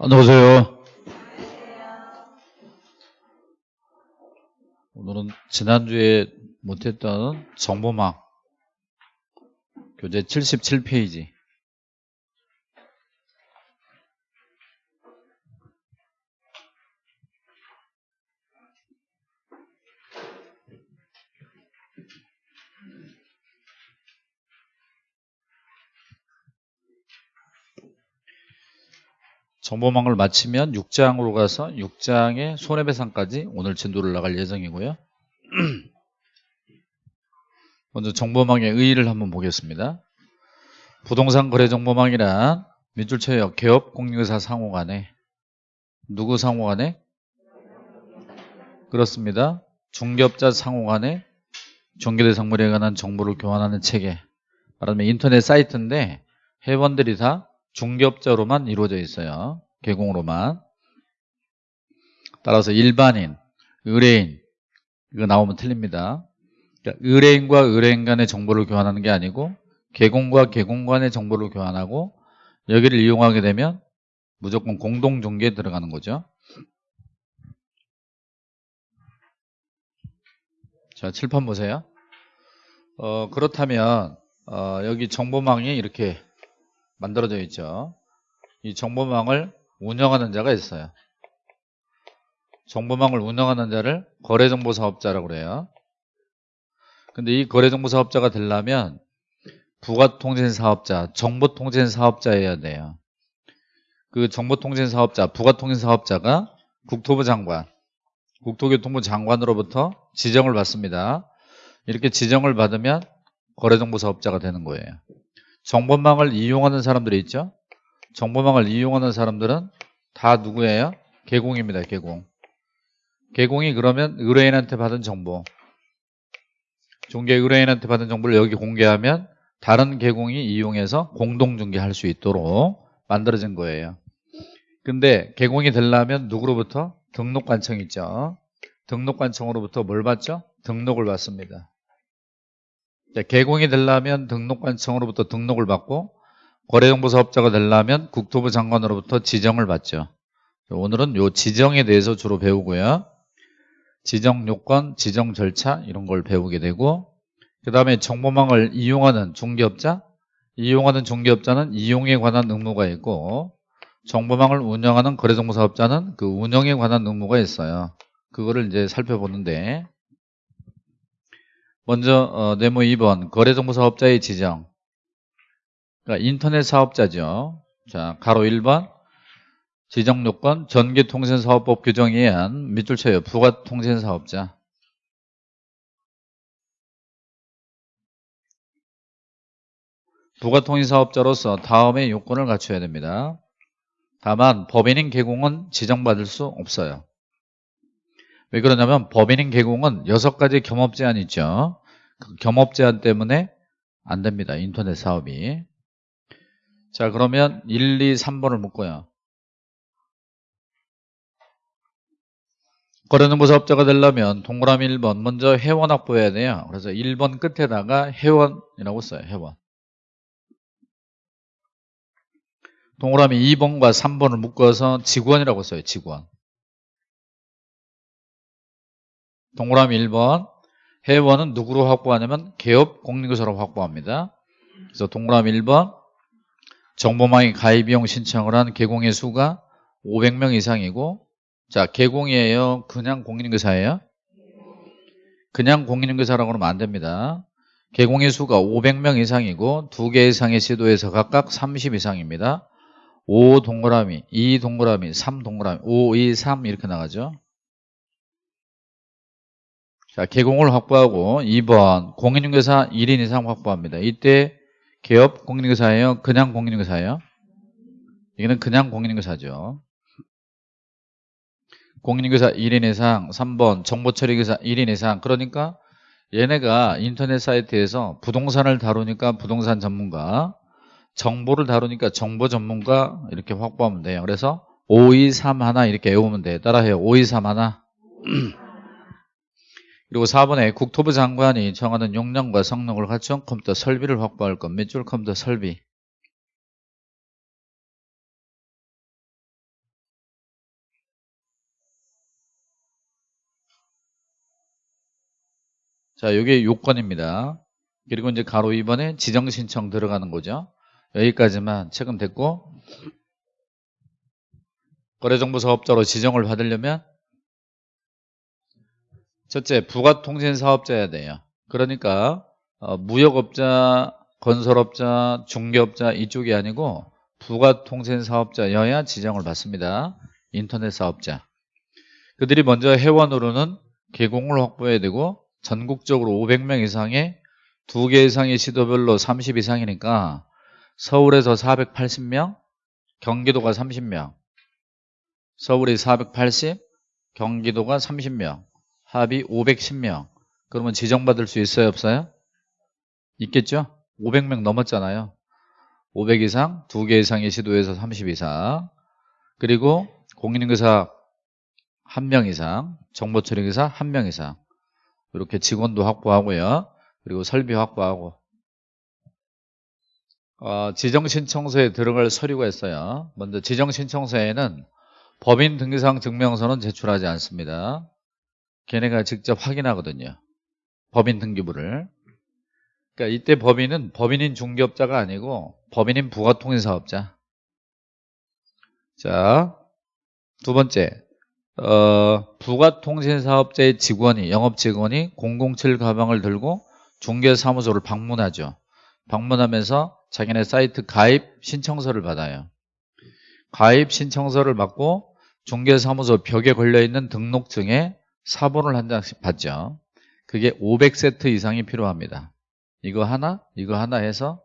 안녕하세요. 오늘은 지난주에 못했던 정보망 교재 77페이지 정보망을 마치면 6장으로 가서 6장의 손해배상까지 오늘 진도를 나갈 예정이고요. 먼저 정보망의 의의를 한번 보겠습니다. 부동산 거래 정보망이란 민줄체역 개업 공유사 상호 간에 누구 상호 간에? 그렇습니다. 중개업자 상호 간에 중개대상물에 관한 정보를 교환하는 체계 말하면 인터넷 사이트인데 회원들이 다 중개업자로만 이루어져 있어요. 개공으로만. 따라서 일반인, 의뢰인 이거 나오면 틀립니다. 그러니까 의뢰인과 의뢰인 간의 정보를 교환하는 게 아니고 개공과 개공 간의 정보를 교환하고 여기를 이용하게 되면 무조건 공동중개에 들어가는 거죠. 자, 칠판 보세요. 어, 그렇다면 어, 여기 정보망이 이렇게 만들어져 있죠. 이 정보망을 운영하는 자가 있어요. 정보망을 운영하는 자를 거래정보사업자라고 그래요. 근데 이 거래정보사업자가 되려면 부가통신사업자, 정보통신사업자여야 돼요. 그 정보통신사업자, 부가통신사업자가 국토부 장관, 국토교통부 장관으로부터 지정을 받습니다. 이렇게 지정을 받으면 거래정보사업자가 되는 거예요. 정보망을 이용하는 사람들이 있죠. 정보망을 이용하는 사람들은 다 누구예요? 개공입니다. 개공. 개공이 그러면 의뢰인한테 받은 정보 중개 의뢰인한테 받은 정보를 여기 공개하면 다른 개공이 이용해서 공동 중개할 수 있도록 만들어진 거예요. 근데 개공이 되려면 누구로부터? 등록관청 있죠. 등록관청으로부터 뭘 받죠? 등록을 받습니다. 자, 개공이 되려면 등록관청으로부터 등록을 받고 거래정보 사업자가 되려면 국토부 장관으로부터 지정을 받죠. 오늘은 요 지정에 대해서 주로 배우고요. 지정 요건, 지정 절차 이런 걸 배우게 되고 그 다음에 정보망을 이용하는 중개업자 이용하는 중개업자는 이용에 관한 의무가 있고 정보망을 운영하는 거래정보 사업자는 그 운영에 관한 의무가 있어요. 그거를 이제 살펴보는데 먼저 어, 네모 2번 거래정보 사업자의 지정 그러니까 인터넷 사업자죠. 자 가로 1번 지정요건 전기통신사업법 규정에 의한 밑줄 쳐요. 부가통신사업자 부가통신사업자로서 다음의 요건을 갖춰야 됩니다. 다만 법인인 개공은 지정받을 수 없어요. 왜 그러냐면 법인인 개공은 여섯 가지 겸업 제한 있죠. 그 겸업 제한 때문에 안 됩니다. 인터넷 사업이. 자 그러면 1, 2, 3번을 묶어요. 거래정보 사업자가 되려면 동그라미 1번 먼저 회원 확보해야 돼요. 그래서 1번 끝에다가 회원이라고 써요. 회원. 동그라미 2번과 3번을 묶어서 직원이라고 써요. 직원. 동그라미 1번 회원은 누구로 확보하냐면 개업 공인교사로 확보합니다. 그래서 동그라미 1번 정보망에 가입 비용 신청을 한 개공의 수가 500명 이상이고 자 개공이에요? 그냥 공인교사예요? 그냥 공인교사라고 하면 안 됩니다. 개공의 수가 500명 이상이고 두 개 이상의 시도에서 각각 30 이상입니다. 5 동그라미, 2 동그라미, 3 동그라미, 5, 2, 3 이렇게 나가죠. 자, 개공을 확보하고 2번 공인중개사 1인 이상 확보합니다. 이때 개업 공인중개사예요? 그냥 공인중개사예요? 이거는 그냥 공인중개사죠. 공인중개사 1인 이상 3번 정보처리교사 1인 이상 그러니까 얘네가 인터넷 사이트에서 부동산을 다루니까 부동산 전문가 정보를 다루니까 정보 전문가 이렇게 확보하면 돼요. 그래서 523 하나 이렇게 외우면 돼요. 따라해요. 523 하나 그리고 4번에 국토부 장관이 정하는 용량과 성능을 갖춘 컴퓨터 설비를 확보할 것. 몇 줄 컴퓨터 설비? 자, 이게 요건입니다. 그리고 이제 가로 2번에 지정 신청 들어가는 거죠. 여기까지만 체금 됐고 거래정보 사업자로 지정을 받으려면 첫째 부가통신 사업자여야 돼요. 그러니까 어, 무역업자, 건설업자, 중개업자 이쪽이 아니고 부가통신 사업자여야 지정을 받습니다. 인터넷 사업자. 그들이 먼저 회원으로는 개공을 확보해야 되고 전국적으로 500명 이상의 두 개 이상의 시도별로 30 이상이니까 서울에서 480명, 경기도가 30명, 서울이 480, 경기도가 30명, 합이 510명. 그러면 지정받을 수 있어요, 없어요? 있겠죠? 500명 넘었잖아요. 500 이상, 두개 이상의 시도에서 30 이상. 그리고 공인인계사 1명 이상, 정보처리기사 1명 이상. 이렇게 직원도 확보하고요. 그리고 설비 확보하고. 어, 지정신청서에 들어갈 서류가 있어요. 먼저 지정신청서에는 법인 등기상 증명서는 제출하지 않습니다. 걔네가 직접 확인하거든요. 법인 등기부를. 그러니까 이때 법인은 법인인 중개업자가 아니고 법인인 부가통일사업자. 자, 두 번째. 어, 부가통신사업자의 직원이, 영업 직원이 007 가방을 들고 중개사무소를 방문하죠. 방문하면서 자기네 사이트 가입 신청서를 받아요. 가입 신청서를 받고 중개사무소 벽에 걸려있는 등록증에 사본을 한 장씩 받죠. 그게 500세트 이상이 필요합니다. 이거 하나, 이거 하나 해서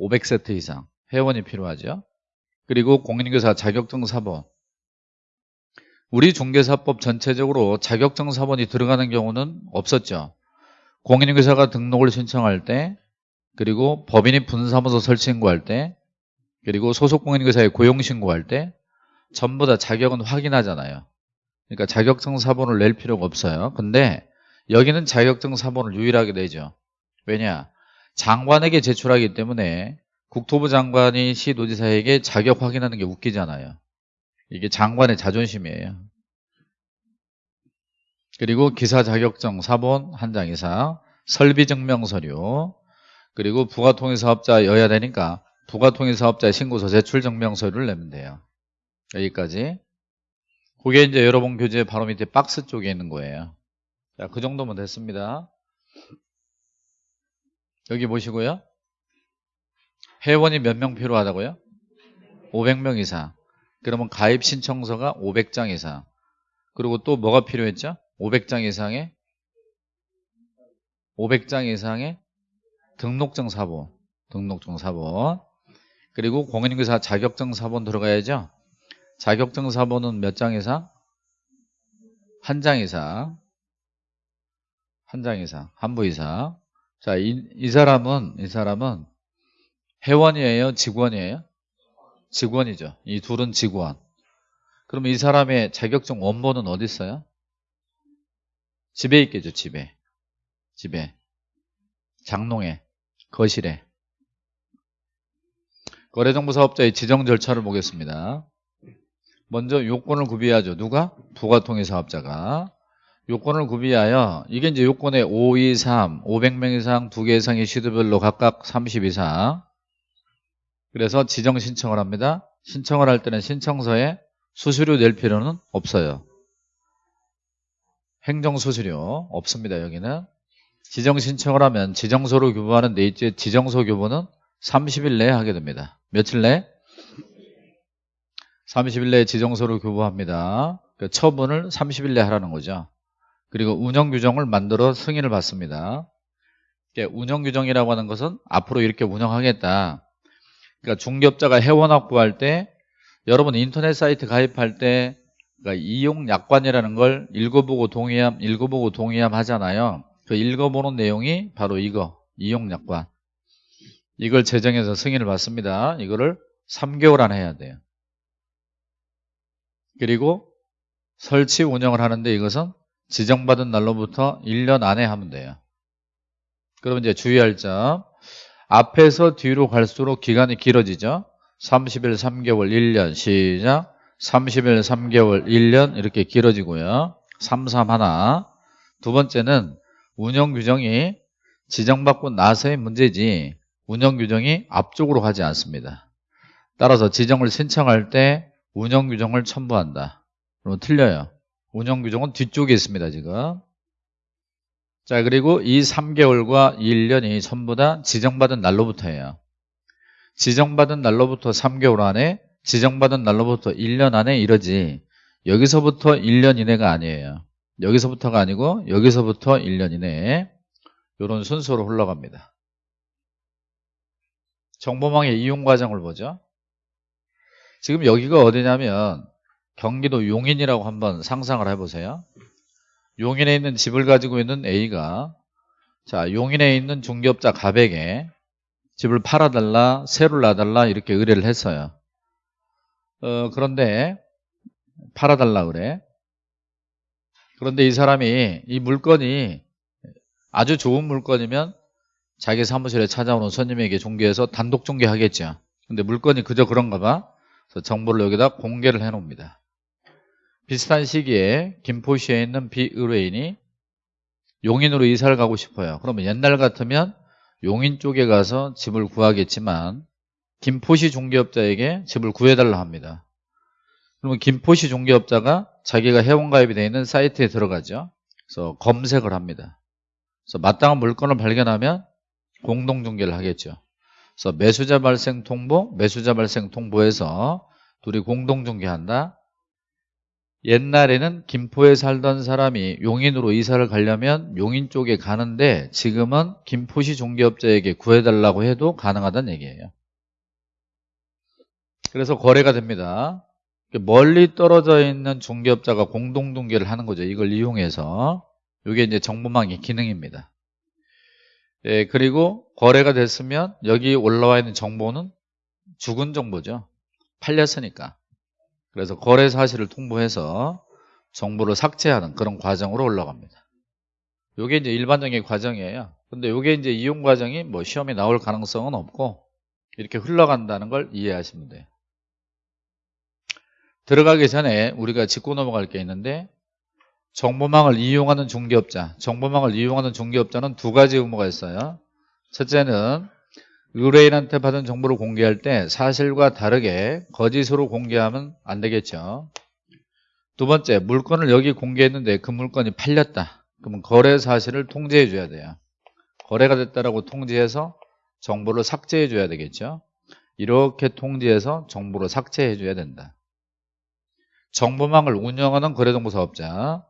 500세트 이상 회원이 필요하죠. 그리고 공인인계사 자격증 사본 우리 중개사법 전체적으로 자격증 사본이 들어가는 경우는 없었죠. 공인인계사가 등록을 신청할 때 그리고 법인이 분사무소 설치 신고할 때 그리고 소속 공인인계사에 고용 신고할 때 전부 다 자격은 확인하잖아요. 그러니까 자격증 사본을 낼 필요가 없어요. 근데 여기는 자격증 사본을 유일하게 내죠. 왜냐? 장관에게 제출하기 때문에 국토부 장관이 시도지사에게 자격 확인하는 게 웃기잖아요. 이게 장관의 자존심이에요. 그리고 기사 자격증 사본 한 장 이상, 설비 증명 서류, 그리고 부가통일사업자여야 되니까 부가통일사업자 신고서 제출 증명 서류를 내면 돼요. 여기까지. 그게 이제 여러분 교재 바로 밑에 박스 쪽에 있는 거예요. 자, 그 정도면 됐습니다. 여기 보시고요. 회원이 몇 명 필요하다고요? 500명 이상. 그러면 가입 신청서가 500장 이상. 그리고 또 뭐가 필요했죠? 500장 이상의 500장 이상의 등록증 사본, 등록증 사본. 그리고 공인인계사 자격증 사본 들어가야죠. 자격증 사본은 몇 장 이상? 한 장 이상. 한 장 이상, 한 부 이상. 자, 이, 이 사람은 이 사람은 회원이에요, 직원이에요? 직원이죠. 이 둘은 직원. 그럼 이 사람의 자격증 원본은 어디 있어요? 집에 있겠죠, 집에. 집에. 장롱에, 거실에. 거래정보사업자의 지정 절차를 보겠습니다. 먼저 요건을 구비하죠. 누가? 부가통일사업자가. 요건을 구비하여 이게 이제 요건에 5, 2, 3, 500명 이상, 2개 이상의 시도별로 각각 30 이상 그래서 지정 신청을 합니다. 신청을 할 때는 신청서에 수수료 낼 필요는 없어요. 행정수수료 없습니다. 여기는 지정 신청을 하면 지정서로 교부하는 데 있지 지정서 교부는 30일 내에 하게 됩니다. 며칠 내에? 30일 내에 지정서로 교부합니다. 그 처분을 30일 내에 하라는 거죠. 그리고 운영규정을 만들어 승인을 받습니다. 운영규정이라고 하는 것은 앞으로 이렇게 운영하겠다. 그러니까 중개업자가 회원 확보할 때 여러분 인터넷 사이트 가입할 때 그러니까 이용 약관이라는 걸 읽어보고 동의함, 읽어보고 동의함 하잖아요. 그 읽어보는 내용이 바로 이거 이용 약관. 이걸 제정해서 승인을 받습니다. 이거를 3개월 안에 해야 돼요. 그리고 설치 운영을 하는데 이것은 지정받은 날로부터 1년 안에 하면 돼요. 그럼 이제 주의할 점 앞에서 뒤로 갈수록 기간이 길어지죠. 30일, 3개월, 1년 시작 30일, 3개월, 1년 이렇게 길어지고요. 3, 3 하나 두 번째는 운영 규정이 지정받고 나서의 문제지 운영 규정이 앞쪽으로 가지 않습니다. 따라서 지정을 신청할 때 운영 규정을 첨부한다. 그러면 틀려요. 운영 규정은 뒤쪽에 있습니다, 지금. 자, 그리고 이 3개월과 1년이 전부 다 지정받은 날로부터예요. 지정받은 날로부터 3개월 안에, 지정받은 날로부터 1년 안에 이러지. 여기서부터 1년 이내가 아니에요. 여기서부터가 아니고 여기서부터 1년 이내 이런 순서로 흘러갑니다. 정보망의 이용 과정을 보죠. 지금 여기가 어디냐면 경기도 용인이라고 한번 상상을 해보세요. 용인에 있는 집을 가지고 있는 A가 자 용인에 있는 중개업자 가백에 집을 팔아달라 세를 놔달라 이렇게 의뢰를 했어요. 어, 그런데 팔아달라 그래. 그런데 이 사람이 이 물건이 아주 좋은 물건이면 자기 사무실에 찾아오는 손님에게 중개해서 단독 중개하겠죠. 근데 물건이 그저 그런가 봐. 그래서 정보를 여기다 공개를 해 놓습니다. 비슷한 시기에 김포시에 있는 비의뢰인이 용인으로 이사를 가고 싶어요. 그러면 옛날 같으면 용인 쪽에 가서 집을 구하겠지만 김포시 중개업자에게 집을 구해달라 합니다. 그러면 김포시 중개업자가 자기가 회원가입이 되어 있는 사이트에 들어가죠. 그래서 검색을 합니다. 그래서 마땅한 물건을 발견하면 공동중개를 하겠죠. 그래서 매수자 발생 통보, 매수자 발생 통보에서 둘이 공동 중개한다. 옛날에는 김포에 살던 사람이 용인으로 이사를 가려면 용인 쪽에 가는데 지금은 김포시 중개업자에게 구해달라고 해도 가능하다는 얘기예요. 그래서 거래가 됩니다. 멀리 떨어져 있는 중개업자가 공동 중개를 하는 거죠. 이걸 이용해서 이게 이제 정보망의 기능입니다. 예, 그리고 거래가 됐으면 여기 올라와 있는 정보는 죽은 정보죠. 팔렸으니까. 그래서 거래 사실을 통보해서 정보를 삭제하는 그런 과정으로 올라갑니다. 이게 이제 일반적인 과정이에요. 근데 이게 이제 이용 과정이 뭐 시험에 나올 가능성은 없고 이렇게 흘러간다는 걸 이해하시면 돼요. 들어가기 전에 우리가 짚고 넘어갈 게 있는데 정보망을 이용하는 중개업자 정보망을 이용하는 중개업자는 두 가지 의무가 있어요 첫째는 의뢰인한테 받은 정보를 공개할 때 사실과 다르게 거짓으로 공개하면 안 되겠죠. 두 번째 물건을 여기 공개했는데 그 물건이 팔렸다. 그러면 거래 사실을 통지해 줘야 돼요. 거래가 됐다라고 통지해서 정보를 삭제해 줘야 되겠죠. 이렇게 통지해서 정보를 삭제해 줘야 된다. 정보망을 운영하는 거래정보사업자.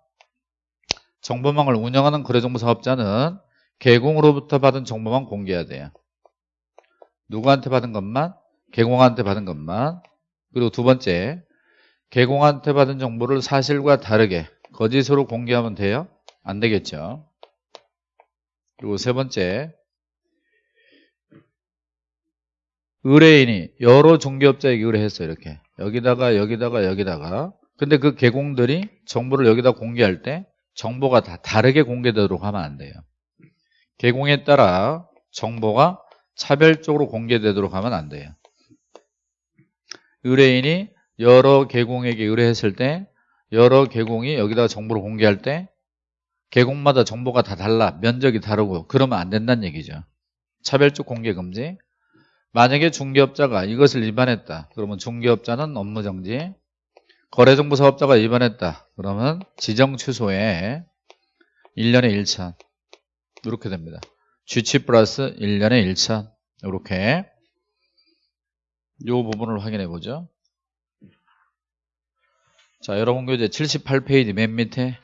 정보망을 운영하는 거래정보사업자는 개공으로부터 받은 정보만 공개해야 돼요. 누구한테 받은 것만? 개공한테 받은 것만. 그리고 두 번째 개공한테 받은 정보를 사실과 다르게 거짓으로 공개하면 돼요? 안 되겠죠. 그리고 세 번째 의뢰인이 여러 중개업자에게 의뢰했어 이렇게. 여기다가 여기다가 여기다가. 근데 그 개공들이 정보를 여기다 공개할 때 정보가 다 다르게 공개되도록 하면 안 돼요 개공에 따라 정보가 차별적으로 공개되도록 하면 안 돼요. 의뢰인이 여러 개공에게 의뢰했을 때 여러 개공이 여기다가 정보를 공개할 때 개공마다 정보가 다 달라 면적이 다르고 그러면 안 된다는 얘기죠. 차별적 공개 금지. 만약에 중개업자가 이것을 위반했다. 그러면 중개업자는 업무정지. 거래정보사업자가 위반했다. 그러면 지정 취소에 1년에 1천 이렇게 됩니다. G치 플러스 1년에 1천 이렇게 이 부분을 확인해 보죠. 자 여러분 교재 78페이지 맨 밑에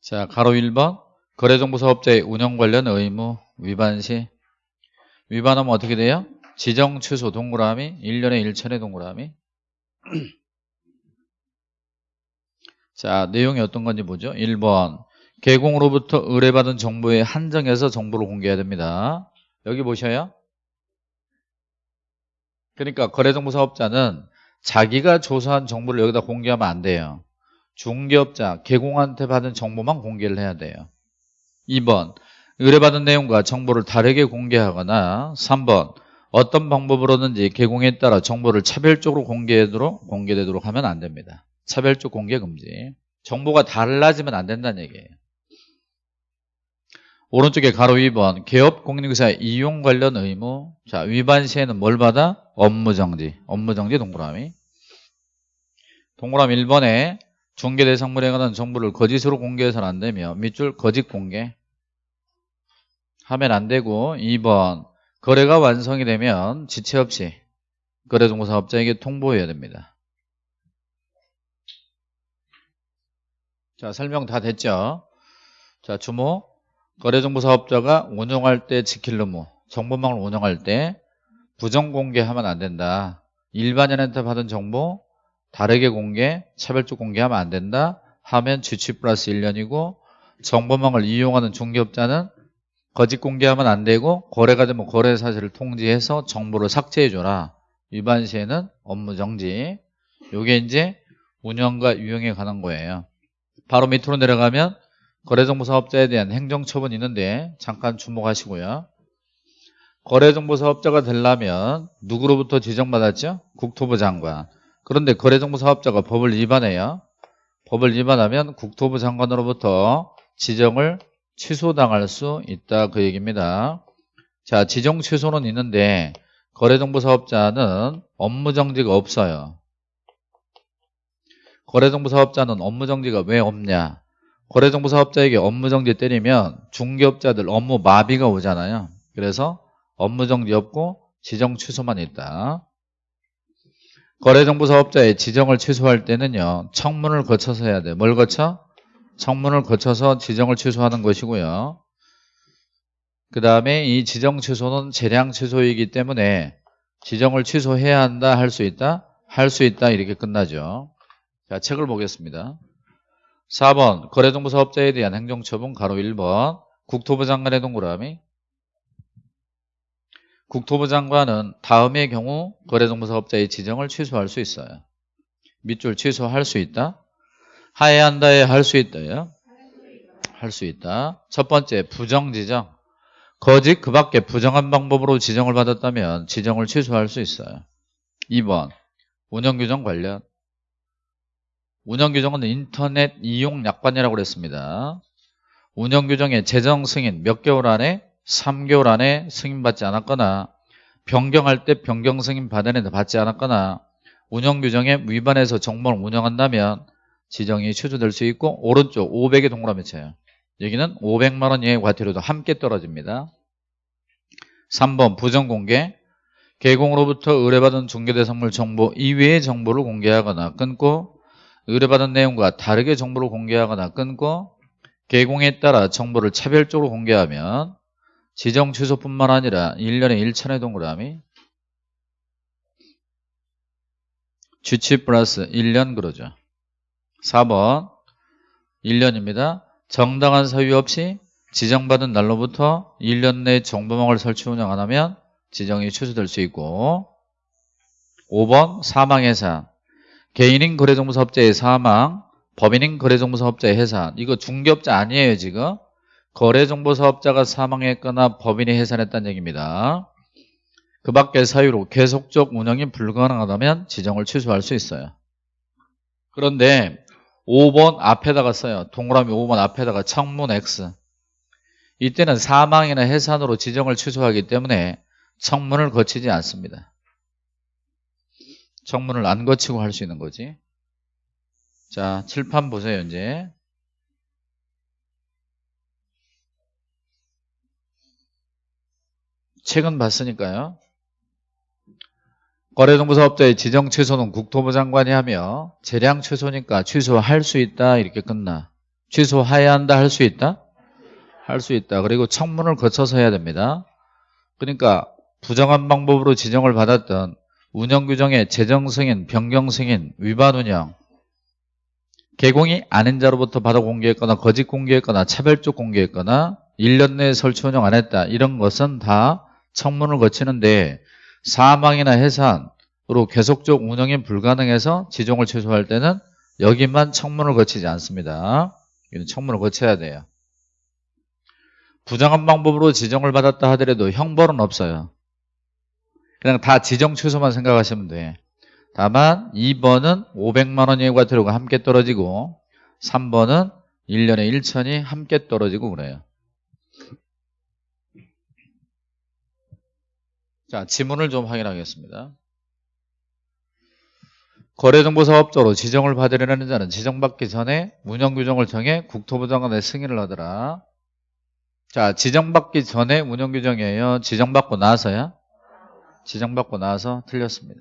자 가로 1번. 거래정보사업자의 운영 관련 의무 위반 시. 위반하면 어떻게 돼요? 지정 취소 동그라미 1년에 1천의 동그라미 자 내용이 어떤 건지 보죠. 1번. 개공으로부터 의뢰받은 정보에 한정해서 정보를 공개해야 됩니다. 여기 보셔요. 그러니까 거래정보 사업자는 자기가 조사한 정보를 여기다 공개하면 안 돼요. 중개업자, 개공한테 받은 정보만 공개를 해야 돼요. 2번. 의뢰받은 내용과 정보를 다르게 공개하거나 3번. 어떤 방법으로든지 개공에 따라 정보를 차별적으로 공개되도록, 공개되도록 하면 안 됩니다. 차별적 공개 금지. 정보가 달라지면 안 된다는 얘기예요. 오른쪽에 가로 2번. 개업 공인중개사 이용 관련 의무. 자 위반 시에는 뭘 받아? 업무정지. 업무정지 동그라미. 동그라미 1번에 중개대상물에 관한 정보를 거짓으로 공개해서는 안 되며 밑줄 거짓 공개. 하면 안 되고 2번. 거래가 완성이 되면 지체 없이 거래정보사업자에게 통보해야 됩니다 자 설명 다 됐죠? 자 주목 거래정보 사업자가 운영할 때 지킬 의무 정보망을 운영할 때 부정 공개하면 안 된다. 일반인한테 받은 정보 다르게 공개, 차별적 공개하면 안 된다. 하면 주치 플러스 1년이고 정보망을 이용하는 중개업자는 거짓 공개하면 안 되고 거래가 되면 거래 사실을 통지해서 정보를 삭제해줘라. 위반 시에는 업무 정지. 이게 이제 운영과 유용에 관한 거예요 바로 밑으로 내려가면 거래정보사업자에 대한 행정처분이 있는데 잠깐 주목하시고요. 거래정보사업자가 되려면 누구로부터 지정받았죠? 국토부 장관. 그런데 거래정보사업자가 법을 위반해요. 법을 위반하면 국토부 장관으로부터 지정을 취소당할 수 있다 그 얘기입니다. 자 지정 취소는 있는데 거래정보사업자는 업무정지가 없어요 거래정보 사업자는 업무정지가 왜 없냐 거래정보 사업자에게 업무정지 때리면 중개업자들 업무 마비가 오잖아요 그래서 업무정지 없고 지정 취소만 있다 거래정보 사업자의 지정을 취소할 때는요 청문을 거쳐서 해야 돼. 뭘 거쳐? 청문을 거쳐서 지정을 취소하는 것이고요. 그 다음에 이 지정 취소는 재량 취소이기 때문에 지정을 취소해야 한다, 할 수 있다? 할 수 있다 이렇게 끝나죠. 자, 책을 보겠습니다. 4번 거래정보 사업자에 대한 행정처분 가로 1번 국토부 장관의 동그라미 국토부 장관은 다음의 경우 거래정보 사업자의 지정을 취소할 수 있어요. 밑줄 취소할 수 있다. 하해야 한다에 할 수 있다요. 할 수 있다. 첫 번째 부정 지정. 거짓 그 밖에 부정한 방법으로 지정을 받았다면 지정을 취소할 수 있어요. 2번 운영규정 관련. 운영규정은 인터넷 이용 약관이라고 그랬습니다. 운영규정의 재정 승인 몇 개월 안에 3개월 안에 승인받지 않았거나 변경할 때 변경 승인 받아내도 받지 않았거나 운영규정에 위반해서 정보를 운영한다면 지정이 취소될 수 있고 오른쪽 500의 동그라미 쳐요. 여기는 500만 원 이하의 과태료도 함께 떨어집니다. 3번 부정공개 개공으로부터 의뢰받은 중개대상물 정보 이외의 정보를 공개하거나 끊고 의뢰받은 내용과 다르게 정보를 공개하거나 끊고 개공에 따라 정보를 차별적으로 공개하면 지정 취소뿐만 아니라 1년에 1천의 동그라미 주치 플러스 1년 그러죠. 4번 1년입니다. 정당한 사유 없이 지정받은 날로부터 1년 내 정보망을 설치 운영 안 하면 지정이 취소될 수 있고 5번 사망해산 개인인 거래정보사업자의 사망 법인인 거래정보사업자의 해산 이거 중개업자 아니에요 지금 거래정보사업자가 사망했거나 법인이 해산했다는 얘기입니다. 그 밖의 사유로 계속적 운영이 불가능하다면 지정을 취소할 수 있어요. 그런데 5번 앞에다가 써요. 동그라미 5번 앞에다가 청문 X. 이때는 사망이나 해산으로 지정을 취소하기 때문에 청문을 거치지 않습니다. 청문을 안 거치고 할 수 있는 거지. 자, 칠판 보세요, 이제. 책은 봤으니까요. 거래정보사업자의 지정 취소는 국토부 장관이 하며 재량 취소니까 취소할 수 있다 이렇게 끝나. 취소해야 한다 할 수 있다? 할 수 있다. 그리고 청문을 거쳐서 해야 됩니다. 그러니까 부정한 방법으로 지정을 받았던 운영규정의 재정승인, 변경승인, 위반운영 개공이 아닌 자로부터 받아 공개했거나 거짓 공개했거나 차별적 공개했거나 1년 내에 설치 운영 안 했다 이런 것은 다 청문을 거치는데 사망이나 해산으로 계속적 운영이 불가능해서 지정을 취소할 때는 여기만 청문을 거치지 않습니다. 이는 청문을 거쳐야 돼요. 부정한 방법으로 지정을 받았다 하더라도 형벌은 없어요. 그냥 다 지정 취소만 생각하시면 돼. 다만 2번은 500만 원 예과태료가 함께 떨어지고 3번은 1년에 1천이 함께 떨어지고 그래요. 자, 지문을 좀 확인하겠습니다. 거래정보사업자로 지정을 받으려는 자는 지정받기 전에 운영규정을 정해 국토부 장관의 승인을 하더라. 자, 지정받기 전에 운영규정이에요. 지정받고 나서야? 지정받고 나서 틀렸습니다.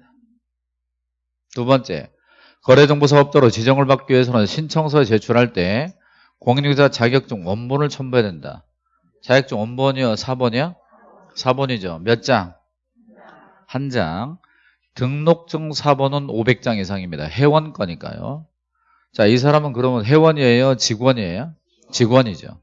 두 번째, 거래정보사업자로 지정을 받기 위해서는 신청서 제출할 때 공인중개사 자격증 원본을 첨부해야 된다. 자격증 원본이요? 4번이요? 4번이죠. 몇 장? 한 장. 등록증 4번은 500장 이상입니다. 회원 거니까요. 자, 이 사람은 그러면 회원이에요? 직원이에요? 직원이죠.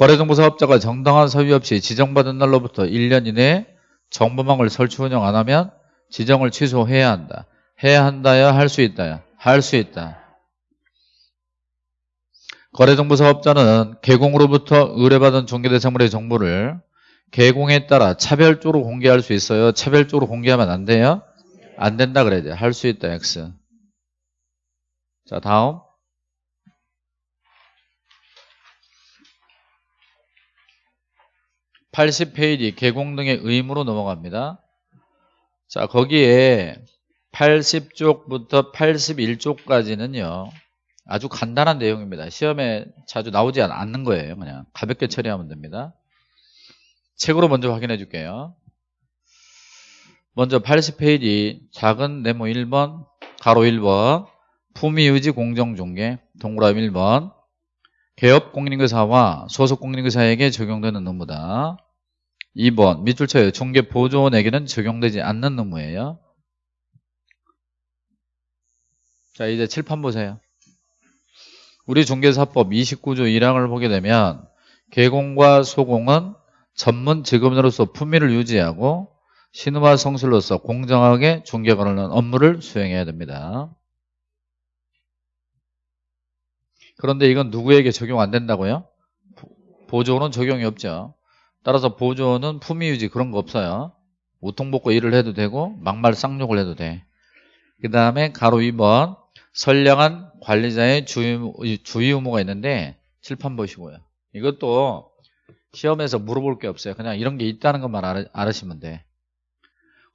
거래정보 사업자가 정당한 서류 없이 지정받은 날로부터 1년 이내에 정보망을 설치 운영 안 하면 지정을 취소해야 한다. 해야 한다야 할 수 있다야 할 수 있다. 거래정보 사업자는 개공으로부터 의뢰받은 중개대상물의 정보를 개공에 따라 차별적으로 공개할 수 있어요. 차별적으로 공개하면 안 돼요? 안 된다 그래야 돼. 할 수 있다 X. 자 다음 80페이지 개공 등의 의무로 넘어갑니다. 자 거기에 80쪽부터 81쪽까지는요. 아주 간단한 내용입니다. 시험에 자주 나오지 않는 거예요. 그냥 가볍게 처리하면 됩니다. 책으로 먼저 확인해 줄게요. 먼저 80페이지 작은 네모 1번 가로 1번 품위유지 공정중개 동그라미 1번 개업 공인인사와 소속 공인인사에게 적용되는 의무다. 2번 밑줄 쳐요. 중개 보조원에게는 적용되지 않는 의무예요. 자 이제 칠판 보세요. 우리 중개사법 29조 1항을 보게 되면 개공과 소공은 전문 직업인으로서 품위를 유지하고 신우와 성실로서 공정하게 중개관하는 업무를 수행해야 됩니다. 그런데 이건 누구에게 적용 안 된다고요? 보조는 적용이 없죠. 따라서 보조는 품위유지 그런 거 없어요. 우통복고 일을 해도 되고 막말 쌍욕을 해도 돼. 그 다음에 가로 2번 선량한 관리자의 주의, 의무가 있는데 칠판 보시고요. 이것도 시험에서 물어볼 게 없어요. 그냥 이런 게 있다는 것만 알으시면 돼.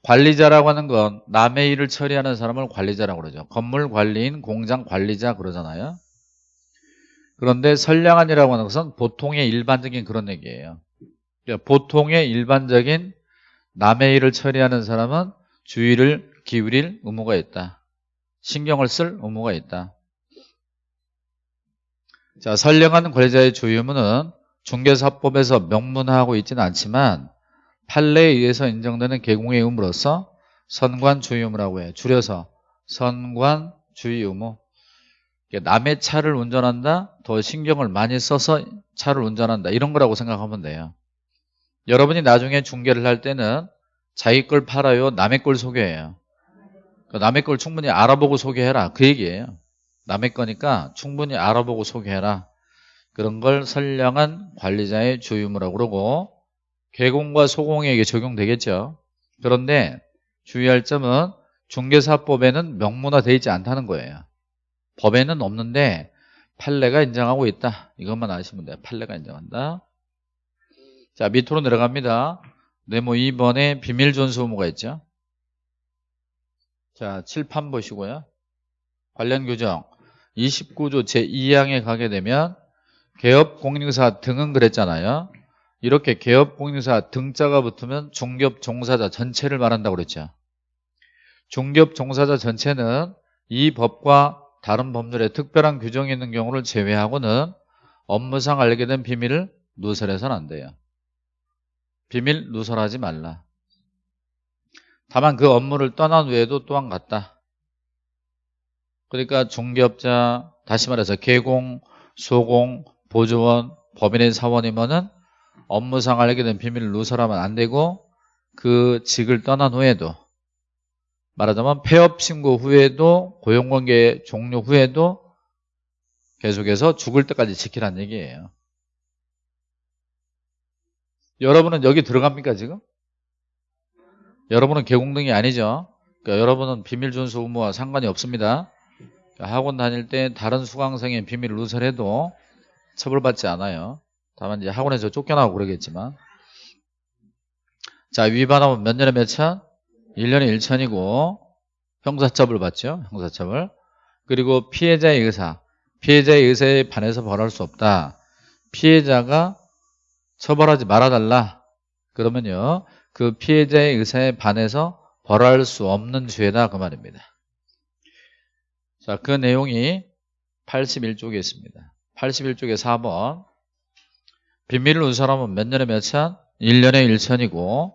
관리자라고 하는 건 남의 일을 처리하는 사람을 관리자라고 그러죠. 건물 관리인, 공장 관리자 그러잖아요. 그런데 선량한이라고 하는 것은 보통의 일반적인 그런 얘기예요. 그러니까 보통의 일반적인 남의 일을 처리하는 사람은 주의를 기울일 의무가 있다. 신경을 쓸 의무가 있다. 자, 선량한 관리자의 주의 의무는 중개사법에서 명문화하고 있지는 않지만 판례에 의해서 인정되는 개공의 의무로서 선관 주의 의무라고 해. 줄여서 선관 주의 의무. 남의 차를 운전한다? 더 신경을 많이 써서 차를 운전한다. 이런 거라고 생각하면 돼요. 여러분이 나중에 중개를 할 때는 자기 걸 팔아요? 남의 걸 소개해요? 그 남의 걸 충분히 알아보고 소개해라. 그 얘기예요. 남의 거니까 충분히 알아보고 소개해라. 그런 걸 선량한 관리자의 주의무라고 그러고 개공과 소공에게 적용되겠죠. 그런데 주의할 점은 중개사법에는 명문화되어 있지 않다는 거예요. 법에는 없는데 판례가 인정하고 있다. 이것만 아시면 돼요. 판례가 인정한다. 자 밑으로 내려갑니다. 네모 2번에 비밀 전수 의무가 있죠. 자 칠판 보시고요. 관련 규정 29조 제2항에 가게 되면 개업 공인중개사 등은 그랬잖아요. 이렇게 개업 공인중개사 등자가 붙으면 중개업 종사자 전체를 말한다고 그랬죠. 중개업 종사자 전체는 이 법과 다른 법률에 특별한 규정이 있는 경우를 제외하고는 업무상 알게 된 비밀을 누설해서는 안 돼요. 비밀 누설하지 말라. 다만 그 업무를 떠난 후에도 또한 같다. 그러니까 중개업자, 다시 말해서 개공, 소공, 보조원, 법인의 사원이면은 업무상 알게 된 비밀을 누설하면 안 되고 그 직을 떠난 후에도 말하자면 폐업 신고 후에도 고용관계 종료 후에도 계속해서 죽을 때까지 지키라는 얘기예요. 여러분은 여기 들어갑니까 지금? 여러분은 개공등이 아니죠. 그러니까 여러분은 비밀 준수 의무와 상관이 없습니다. 그러니까 학원 다닐 때 다른 수강생의 비밀을 누설해도 처벌받지 않아요. 다만 이제 학원에서 쫓겨나고 그러겠지만 자 위반하면 몇 년에 몇 천? 1년에 1천이고 형사처벌 받죠. 형사처벌 그리고 피해자의 의사 피해자의 의사에 반해서 벌할 수 없다. 피해자가 처벌하지 말아달라. 그러면요. 그 피해자의 의사에 반해서 벌할 수 없는 죄다 그 말입니다. 자, 그 내용이 81쪽에 있습니다. 81쪽에 4번 비밀을 누설하면 몇 년에 몇 천? 1년에 1천이고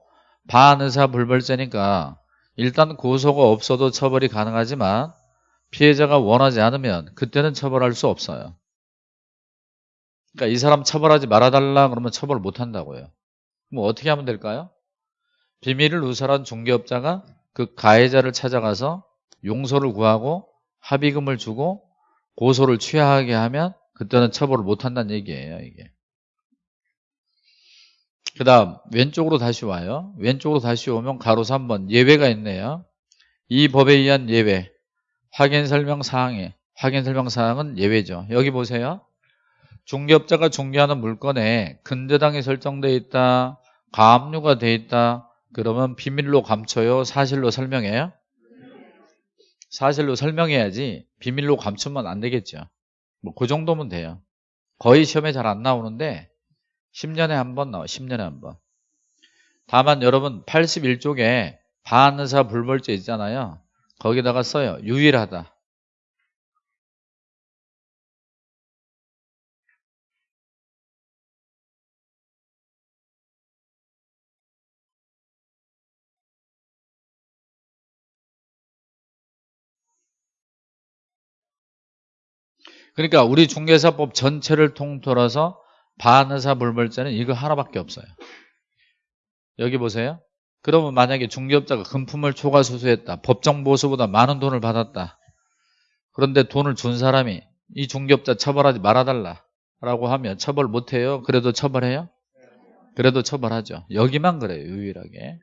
반의사 불벌죄니까 일단 고소가 없어도 처벌이 가능하지만 피해자가 원하지 않으면 그때는 처벌할 수 없어요. 그러니까 이 사람 처벌하지 말아달라 그러면 처벌 못한다고요. 그럼 어떻게 하면 될까요? 비밀을 누설한 중개업자가 그 가해자를 찾아가서 용서를 구하고 합의금을 주고 고소를 취하하게 하면 그때는 처벌을 못한다는 얘기예요. 이게. 그 다음 왼쪽으로 다시 와요. 왼쪽으로 다시 오면 가로 3번 예외가 있네요. 이 법에 의한 예외 확인 설명 사항에 확인 설명 사항은 예외죠. 여기 보세요. 중개업자가 중개하는 물건에 근저당이 설정되어 있다. 가압류가 돼 있다. 그러면 비밀로 감춰요? 사실로 설명해요? 사실로 설명해야지 비밀로 감추면 안 되겠죠. 뭐 그 정도면 돼요. 거의 시험에 잘 안 나오는데 10년에 한 번 나와. 10년에 한 번. 다만 여러분 81쪽에 반의사 불벌죄 있잖아요. 거기다가 써요. 유일하다. 그러니까 우리 중개사법 전체를 통틀어서 반의사 불벌죄는 이거 하나밖에 없어요. 여기 보세요. 그러면 만약에 중개업자가 금품을 초과 수수했다. 법정 보수보다 많은 돈을 받았다. 그런데 돈을 준 사람이 이 중개업자 처벌하지 말아달라 라고 하면 처벌 못해요? 그래도 처벌해요? 그래도 처벌하죠. 여기만 그래요. 유일하게.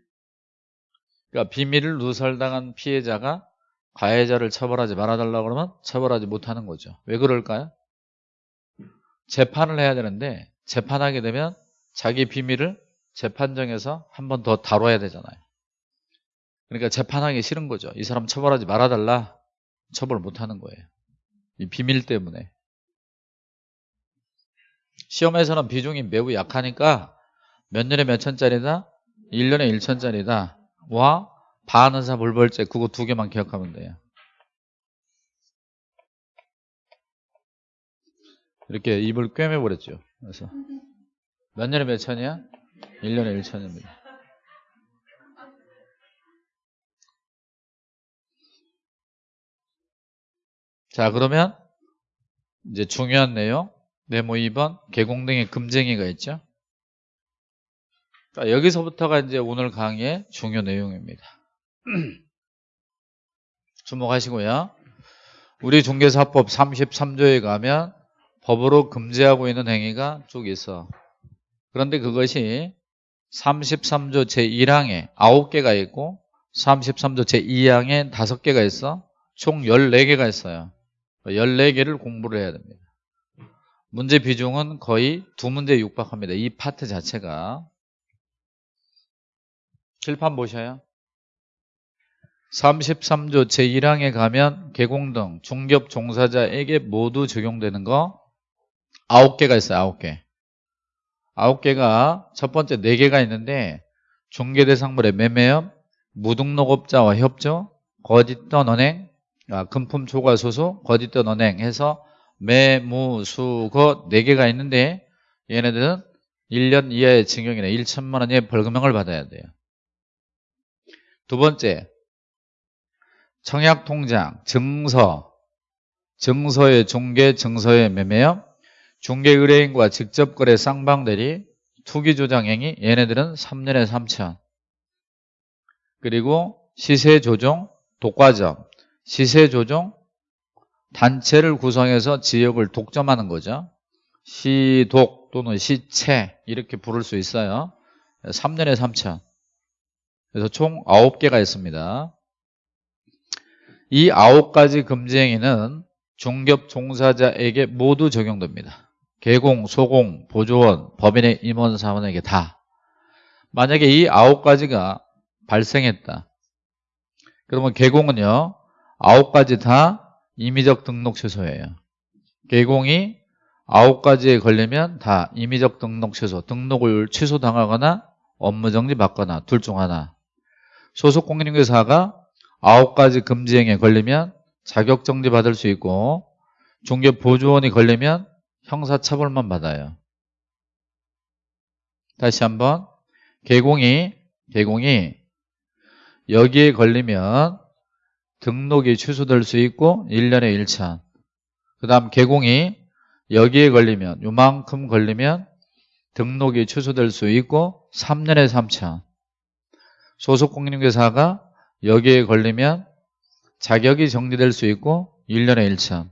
그러니까 비밀을 누설당한 피해자가 가해자를 처벌하지 말아달라고 그러면 처벌하지 못하는 거죠. 왜 그럴까요? 재판을 해야 되는데 재판하게 되면 자기 비밀을 재판정에서 한 번 더 다뤄야 되잖아요. 그러니까 재판하기 싫은 거죠. 이 사람 처벌하지 말아달라. 처벌 못하는 거예요. 이 비밀 때문에. 시험에서는 비중이 매우 약하니까 몇 년에 몇 천짜리다? 1년에 1천짜리다. 와 반의사 불벌죄 그거 두 개만 기억하면 돼요. 이렇게 입을 꿰매버렸죠. 그래서 몇 년에 몇 천이야? 1년에 1천입니다. 자 그러면 이제 중요한 내용 네모 2번 개공등의 금쟁이가 있죠. 자, 여기서부터가 이제 오늘 강의의 중요 내용입니다. 주목하시고요. 우리 중개사법 33조에 가면 법으로 금지하고 있는 행위가 쭉 있어. 그런데 그것이 33조 제1항에 9개가 있고 33조 제2항에 5개가 있어. 총 14개가 있어요. 14개를 공부를 해야 됩니다. 문제 비중은 거의 두 문제에 육박합니다. 이 파트 자체가. 칠판 보셔요. 33조 제1항에 가면 개공등, 중개업 종사자에게 모두 적용되는 거 9개가 있어요. 9개. 9개가 첫 번째 4개가 있는데 중개대상물의 매매업, 무등록업자와 협조, 거짓던 언행, 아, 금품 초과 소수, 거짓던 언행 해서 매무, 수, 거 4개가 있는데 얘네들은 1년 이하의 징역이나 1천만 원의 벌금형을 받아야 돼요. 두 번째 청약통장, 증서, 증서의 중개, 증서의 매매업, 중개 의뢰인과 직접 거래 쌍방대리, 투기 조장 행위, 얘네들은 3년에 3천. 그리고 시세 조정, 독과점, 시세 조정, 단체를 구성해서 지역을 독점하는 거죠. 시독 또는 시채 이렇게 부를 수 있어요. 3년에 3천. 그래서 총 9개가 있습니다. 이 9가지 금지 행위는 중개업 종사자에게 모두 적용됩니다. 개공, 소공, 보조원, 법인의 임원 사원에게 다. 만약에 이 9가지가 발생했다. 그러면 개공은요. 9가지 다 임의적 등록 취소예요. 개공이 9가지에 걸리면 다 임의적 등록 취소, 등록을 취소당하거나 업무정지 받거나 둘 중 하나. 소속 공인중개사가 9가지 금지행위에 걸리면 자격정지 받을 수 있고 중개보조원이 걸리면 형사처벌만 받아요. 다시 한번. 개공이 개공이 여기에 걸리면 등록이 취소될 수 있고 1년에 1차. 그 다음 개공이 여기에 걸리면 요만큼 걸리면 등록이 취소될 수 있고 3년에 3차. 소속공인중개사가 여기에 걸리면 자격이 정지될 수 있고 1년에 1차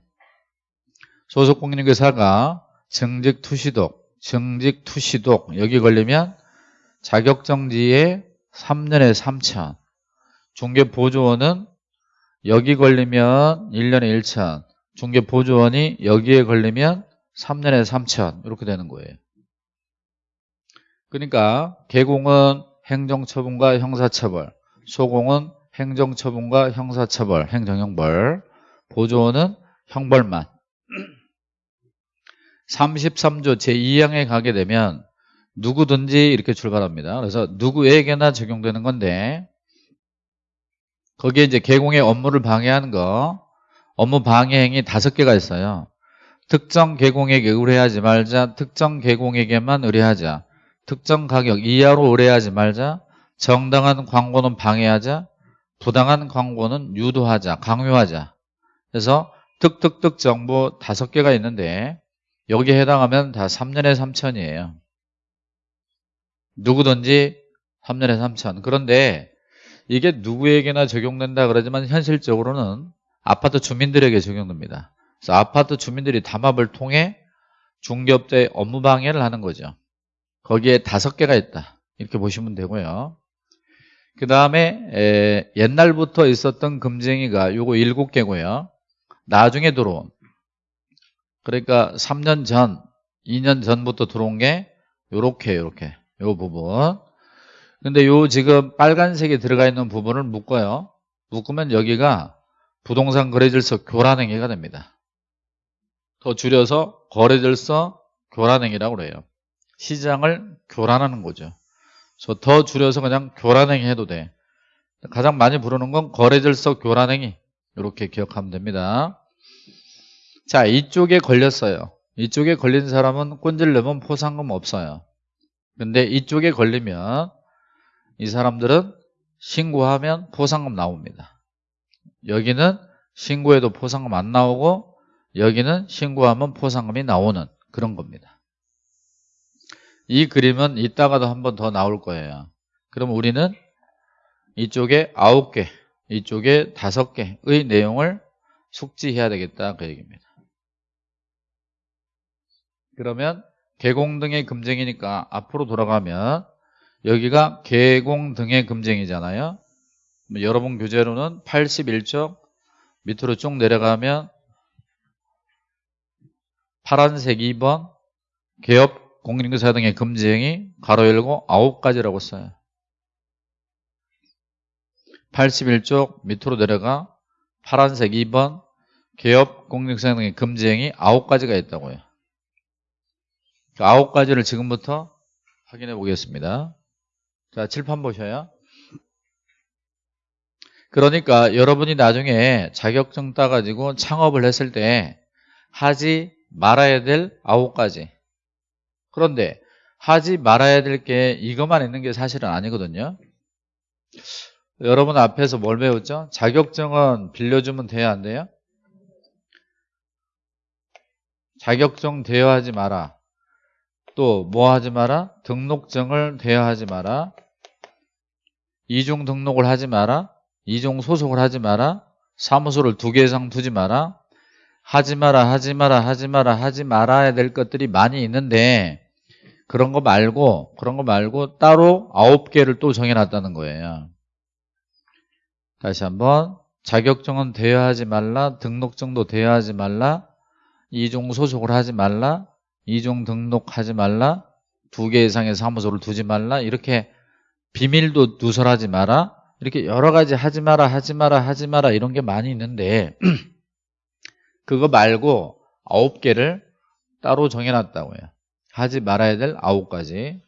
소속공인중개사가 정직투시독 정직투시독 여기 걸리면 자격정지에 3년에 3차 중개보조원은 여기 걸리면 1년에 1차 중개보조원이 여기에 걸리면 3년에 3천 이렇게 되는 거예요. 그러니까 개공은 행정처분과 형사처벌, 소공은 행정처분과 형사처벌, 행정형벌, 보조원은 형벌만. 33조 제2항에 가게 되면 누구든지 이렇게 출발합니다. 그래서 누구에게나 적용되는 건데 거기에 이제 개공의 업무를 방해하는 거 업무 방해 행위 다섯 개가 있어요. 특정 개공에게 의뢰하지 말자, 특정 개공에게만 의뢰하자, 특정 가격 이하로 의뢰하지 말자, 정당한 광고는 방해하자, 부당한 광고는 유도하자, 강요하자. 그래서 특특특 정보 다섯 개가 있는데 여기에 해당하면 다 3년에 3천이에요. 누구든지 3년에 3천. 그런데 이게 누구에게나 적용된다 그러지만 현실적으로는 아파트 주민들에게 적용됩니다. 그래서 아파트 주민들이 담합을 통해 중개업자의 업무 방해를 하는 거죠. 거기에 다섯 개가 있다. 이렇게 보시면 되고요. 그 다음에 옛날부터 있었던 금쟁이가 요거 일곱 개고요. 나중에 들어온 그러니까 3년 전, 2년 전부터 들어온 게 요렇게 요렇게 요 부분 근데 요 지금 빨간색이 들어가 있는 부분을 묶어요. 묶으면 여기가 부동산 거래질서 교란행위가 됩니다. 더 줄여서 거래질서 교란행위라고 그래요. 시장을 교란하는 거죠. 그래서 더 줄여서 그냥 교란행위 해도 돼. 가장 많이 부르는 건 거래질서 교란행위 이렇게 기억하면 됩니다. 자 이쪽에 걸렸어요. 이쪽에 걸린 사람은 꼰질려면 포상금 없어요. 근데 이쪽에 걸리면 이 사람들은 신고하면 포상금 나옵니다. 여기는 신고해도 포상금 안 나오고 여기는 신고하면 포상금이 나오는 그런 겁니다. 이 그림은 이따가도 한 번 더 나올 거예요. 그럼 우리는 이쪽에 9개, 이쪽에 5개의 내용을 숙지해야 되겠다 그 얘기입니다. 그러면 개공 등의 금쟁이니까 앞으로 돌아가면 여기가 개공 등의 금쟁이잖아요. 뭐 여러분 교재로는 81쪽 밑으로 쭉 내려가면 파란색 2번 개업 공인인사 등의 금지행위 가로 열고 9가지라고 써요. 81쪽 밑으로 내려가 파란색 2번 개업 공인인사 등의 금지행위 9가지가 있다고요. 그 9가지를 지금부터 확인해 보겠습니다. 자, 칠판 보셔요. 그러니까 여러분이 나중에 자격증 따가지고 창업을 했을 때 하지 말아야 될 아홉 가지. 그런데 하지 말아야 될 게 이것만 있는 게 사실은 아니거든요. 여러분 앞에서 뭘 배웠죠? 자격증은 빌려주면 돼야 안 돼요? 자격증 대여하지 마라. 또 뭐 하지 마라? 등록증을 대여하지 마라. 이중 등록을 하지 마라. 이중 소속을 하지 마라. 사무소를 두 개 이상 두지 마라. 하지 마라, 하지 마라, 하지 마라, 하지 말아야 될 것들이 많이 있는데 그런 거 말고 그런 거 말고 따로 아홉 개를 또 정해놨다는 거예요. 다시 한번 자격증은 대여하지 말라 등록증도 대여하지 말라 이중 소속을 하지 말라 이중 등록하지 말라 두 개 이상의 사무소를 두지 말라 이렇게 비밀도 누설하지 마라 이렇게 여러 가지 하지 마라 하지 마라 하지 마라 이런 게 많이 있는데 그거 말고 아홉 개를 따로 정해놨다고요. 하지 말아야 될 아홉 가지.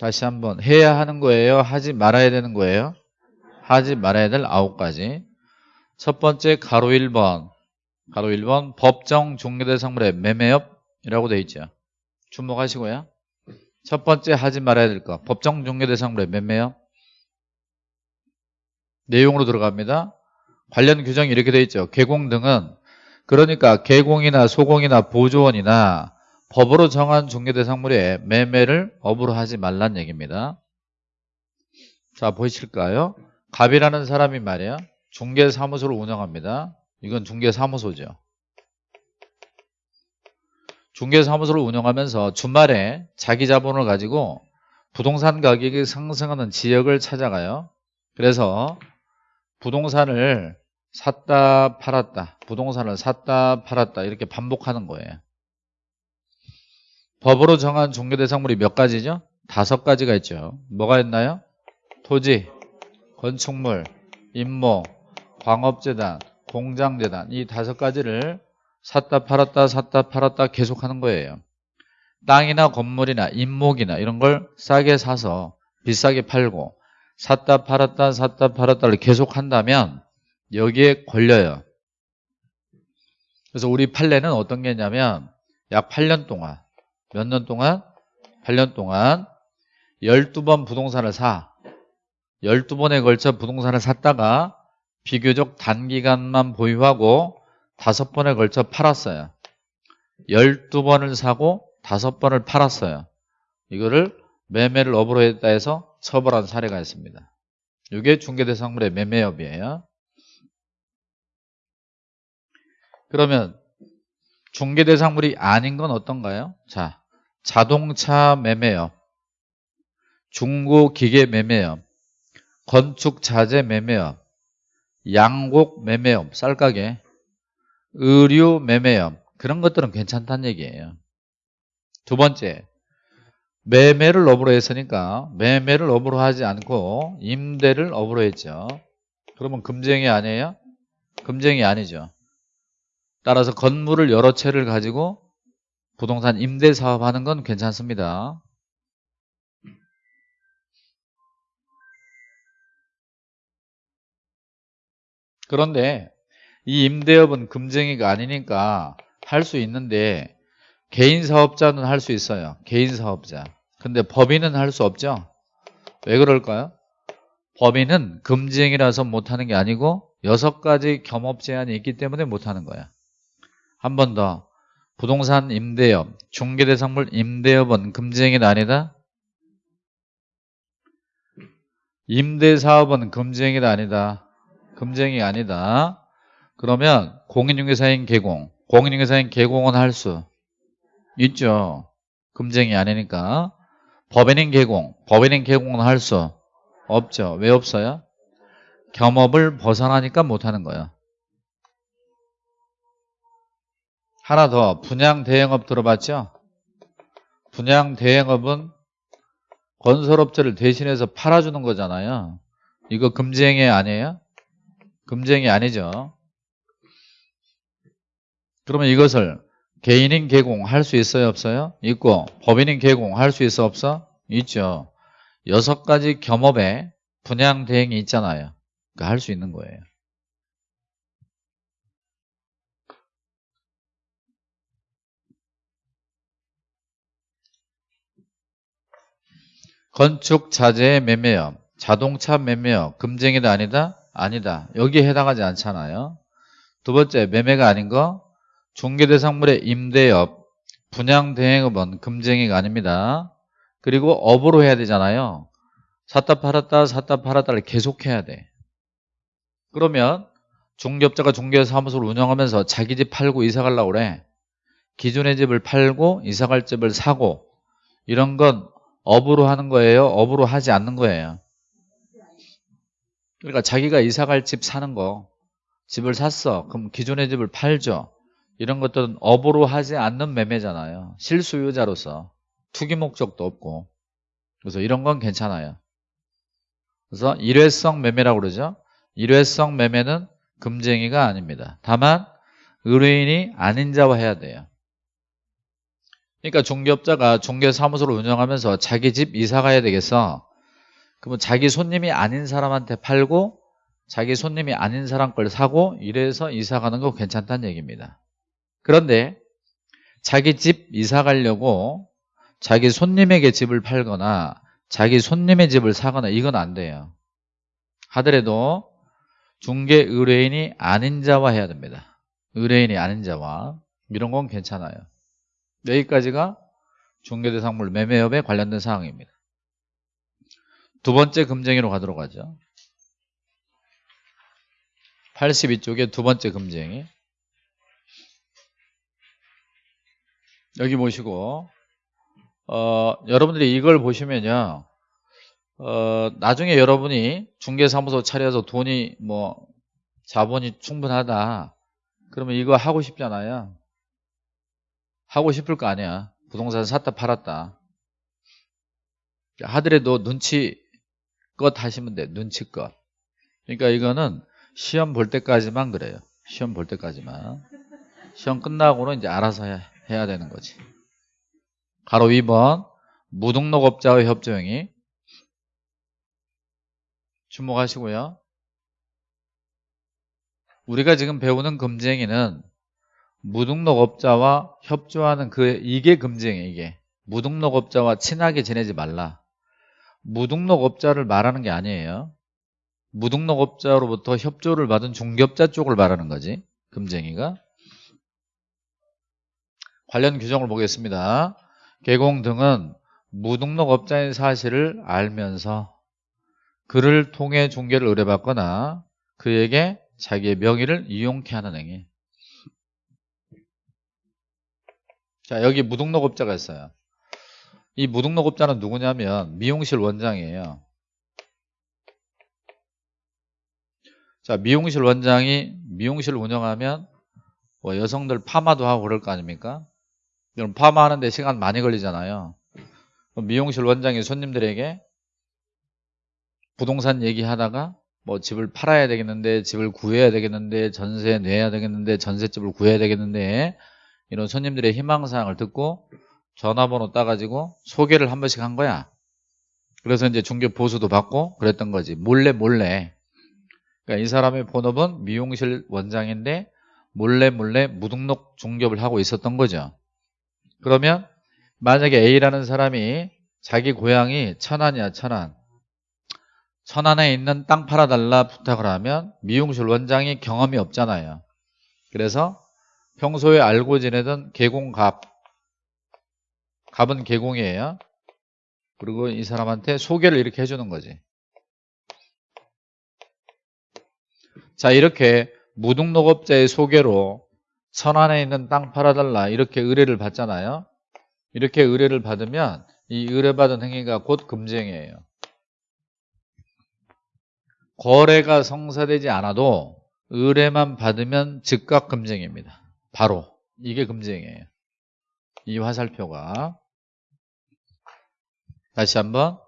다시 한번 해야 하는 거예요? 하지 말아야 되는 거예요? 하지 말아야 될 아홉 가지. 첫 번째 가로 1번 가로 1번 법정 종료대상물의 매매업이라고 되어 있죠. 주목하시고요. 첫 번째 하지 말아야 될 거 법정 종료대상물의 매매업. 내용으로 들어갑니다. 관련 규정이 이렇게 되어 있죠. 개공 등은 그러니까 개공이나 소공이나 보조원이나 법으로 정한 종료대상물의 매매를 업으로 하지 말란 얘기입니다. 자 보이실까요? 갑이라는 사람이 말이야 중개사무소를 운영합니다 이건 중개사무소죠 중개사무소를 운영하면서 주말에 자기 자본을 가지고 부동산 가격이 상승하는 지역을 찾아가요 그래서 부동산을 샀다 팔았다 부동산을 샀다 팔았다 이렇게 반복하는 거예요 법으로 정한 종교대상물이 몇 가지죠? 다섯 가지가 있죠 뭐가 있나요? 토지, 건축물, 임모, 광업재단, 공장재단 이 다섯 가지를 샀다 팔았다 샀다 팔았다 계속하는 거예요. 땅이나 건물이나 임목이나 이런 걸 싸게 사서 비싸게 팔고 샀다 팔았다 샀다 팔았다를 계속 한다면 여기에 걸려요. 그래서 우리 판례는 어떤 게 있냐면 약 8년 동안 몇 년 동안? 8년 동안 12번 부동산을 사. 12번에 걸쳐 부동산을 샀다가 비교적 단기간만 보유하고 5번에 걸쳐 팔았어요. 12번을 사고 5번을 팔았어요. 이거를 매매를 업으로 했다 해서 처벌한 사례가 있습니다. 이게 중개대상물의 매매업이에요. 그러면 중개대상물이 아닌 건 어떤가요? 자, 자동차 매매업, 중고기계 매매업, 건축자재 매매업, 양곡 매매업, 쌀가게, 의류 매매업 그런 것들은 괜찮다는 얘기예요. 두 번째, 매매를 업으로 했으니까 매매를 업으로 하지 않고 임대를 업으로 했죠. 그러면 금쟁이 아니에요? 금쟁이 아니죠. 따라서 건물을 여러 채를 가지고 부동산 임대 사업하는 건 괜찮습니다. 그런데 이 임대업은 금쟁이가 아니니까 할 수 있는데 개인 사업자는 할 수 있어요. 개인 사업자. 근데 법인은 할 수 없죠. 왜 그럴까요? 법인은 금쟁이라서 못하는 게 아니고 여섯 가지 겸업 제한이 있기 때문에 못하는 거야. 한 번 더. 부동산 임대업, 중개대상물 임대업은 금쟁이는 아니다? 임대사업은 금쟁이다 아니다? 금쟁이 아니다. 그러면 공인중개사인 개공, 공인중개사인 개공은 할 수 있죠. 금쟁이 아니니까. 법인인 개공, 법인인 개공은 할 수 없죠. 왜 없어요? 겸업을 벗어나니까 못하는 거예요. 하나 더 분양 대행업 들어봤죠? 분양 대행업은 건설업체를 대신해서 팔아주는 거잖아요. 이거 금쟁이 아니에요? 금쟁이 아니죠. 그러면 이것을 개인인 개공할 수 있어요? 없어요? 있고 법인인 개공할 수 있어? 없어? 있죠. 여섯 가지 겸업에 분양 대행이 있잖아요. 그러니까 할 수 있는 거예요. 건축 자재의 매매업, 자동차 매매업, 금쟁이다 아니다? 아니다. 여기에 해당하지 않잖아요. 두 번째, 매매가 아닌 거, 중개대상물의 임대업, 분양대행업은 금쟁이가 아닙니다. 그리고 업으로 해야 되잖아요. 샀다 팔았다 샀다 팔았다를 계속해야 돼. 그러면 중개업자가 중개사무소를 운영하면서 자기 집 팔고 이사 가려고 그래. 기존의 집을 팔고 이사 갈 집을 사고 이런 건 업으로 하는 거예요? 업으로 하지 않는 거예요? 그러니까 자기가 이사갈 집 사는 거 집을 샀어. 그럼 기존의 집을 팔죠. 이런 것들은 업으로 하지 않는 매매잖아요. 실수요자로서 투기 목적도 없고 그래서 이런 건 괜찮아요. 그래서 일회성 매매라고 그러죠. 일회성 매매는 금쟁이가 아닙니다. 다만 의뢰인이 아닌 자와 해야 돼요. 그러니까 중개업자가 중개사무소를 운영하면서 자기 집 이사 가야 되겠어. 그러면 자기 손님이 아닌 사람한테 팔고 자기 손님이 아닌 사람 걸 사고 이래서 이사 가는 거 괜찮다는 얘기입니다. 그런데 자기 집 이사 가려고 자기 손님에게 집을 팔거나 자기 손님의 집을 사거나 이건 안 돼요. 하더라도 중개 의뢰인이 아닌 자와 해야 됩니다. 의뢰인이 아닌 자와 이런 건 괜찮아요. 여기까지가 중개대상물 매매업에 관련된 사항입니다. 두 번째 금쟁이로 가도록 하죠. 82쪽에 두 번째 금쟁이. 여기 보시고 어, 여러분들이 이걸 보시면요 어, 나중에 여러분이 중개사무소 차려서 돈이 뭐 자본이 충분하다. 그러면 이거 하고 싶잖아요? 하고 싶을 거 아니야. 부동산 샀다 팔았다. 하더라도 눈치 껏 하시면 돼 눈치껏. 그러니까 이거는 시험 볼 때까지만 그래요. 시험 볼 때까지만. 시험 끝나고는 이제 알아서 해, 해야 되는 거지. 가로 2번 무등록업자의 협조행위 주목하시고요. 우리가 지금 배우는 금쟁이는 무등록업자와 협조하는 그 이게 금쟁이 이게. 무등록업자와 친하게 지내지 말라 무등록업자를 말하는 게 아니에요. 무등록업자로부터 협조를 받은 중개업자 쪽을 말하는 거지 금쟁이가. 관련 규정을 보겠습니다. 개공 등은 무등록업자인 사실을 알면서 그를 통해 중개를 의뢰받거나 그에게 자기의 명의를 이용케 하는 행위. 자 여기 무등록업자가 있어요 이 무등록업자는 누구냐면 미용실 원장이에요. 자 미용실 원장이 미용실 운영하면 뭐 여성들 파마도 하고 그럴 거 아닙니까? 그럼 파마하는데 시간 많이 걸리잖아요. 미용실 원장이 손님들에게 부동산 얘기하다가 뭐 집을 팔아야 되겠는데 집을 구해야 되겠는데 전세 내야 되겠는데 전세집을 구해야 되겠는데 이런 손님들의 희망사항을 듣고 전화번호 따가지고 소개를 한 번씩 한 거야. 그래서 이제 중개 보수도 받고 그랬던 거지. 몰래 몰래. 그러니까 이 사람의 본업은 미용실 원장인데 몰래 몰래 무등록 중개업을 하고 있었던 거죠. 그러면 만약에 A라는 사람이 자기 고향이 천안이야 천안. 천안에 있는 땅 팔아달라 부탁을 하면 미용실 원장이 경험이 없잖아요. 그래서 평소에 알고 지내던 계공갑 갑은 계공이에요. 그리고 이 사람한테 소개를 이렇게 해주는 거지. 자 이렇게 무등록업자의 소개로 천안에 있는 땅 팔아달라 이렇게 의뢰를 받잖아요. 이렇게 의뢰를 받으면 이 의뢰받은 행위가 곧 금지행위예요. 거래가 성사되지 않아도 의뢰만 받으면 즉각 금지행위입니다. 바로. 이게 금지행위예요. 이 화살표가 다시 한번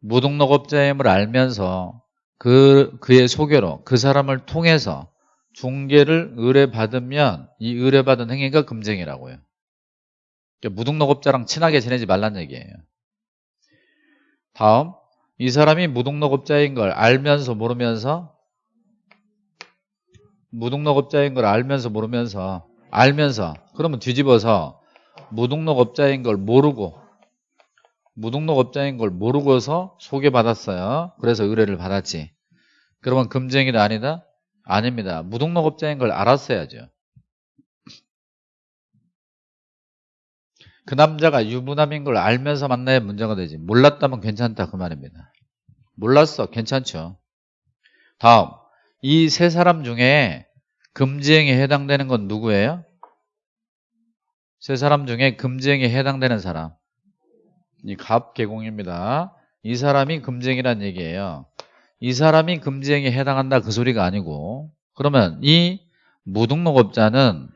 무등록업자임을 알면서 그, 그의 소개로 그 사람을 통해서 중개를 의뢰받으면 이 의뢰받은 행위가 금쟁이라고요. 그러니까 무등록업자랑 친하게 지내지 말란 얘기예요. 다음 이 사람이 무등록업자인 걸 알면서 모르면서 무등록업자인 걸 알면서 모르면서 알면서 그러면 뒤집어서 무등록업자인 걸 모르고 무등록업자인 걸 모르고서 소개받았어요. 그래서 의뢰를 받았지. 그러면 금쟁이다 아니다? 아닙니다. 무등록업자인 걸 알았어야죠. 그 남자가 유부남인 걸 알면서 만나야 문제가 되지. 몰랐다면 괜찮다 그 말입니다. 몰랐어. 괜찮죠. 다음 이 세 사람 중에 금지행에 해당되는 건 누구예요? 세 사람 중에 금지행에 해당되는 사람 이 갑 개공입니다. 이 사람이 금지행이란 얘기예요. 이 사람이 금지행에 해당한다 그 소리가 아니고 그러면 이 무등록업자는